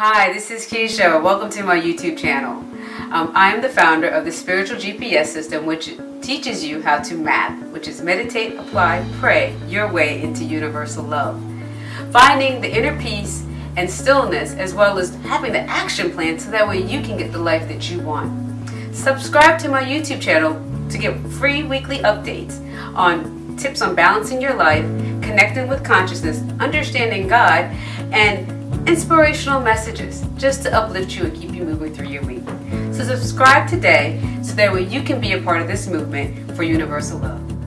Hi, this is Keisha. Welcome to my YouTube channel. Um, I am the founder of the Spiritual GPS system, which teaches you how to map, which is meditate, apply, pray your way into universal love. Finding the inner peace and stillness, as well as having the action plan so that way you can get the life that you want. Subscribe to my YouTube channel to get free weekly updates on tips on balancing your life, connecting with consciousness, understanding God, and inspirational messages just to uplift you and keep you moving through your week. So subscribe today so that way you can be a part of this movement for universal love.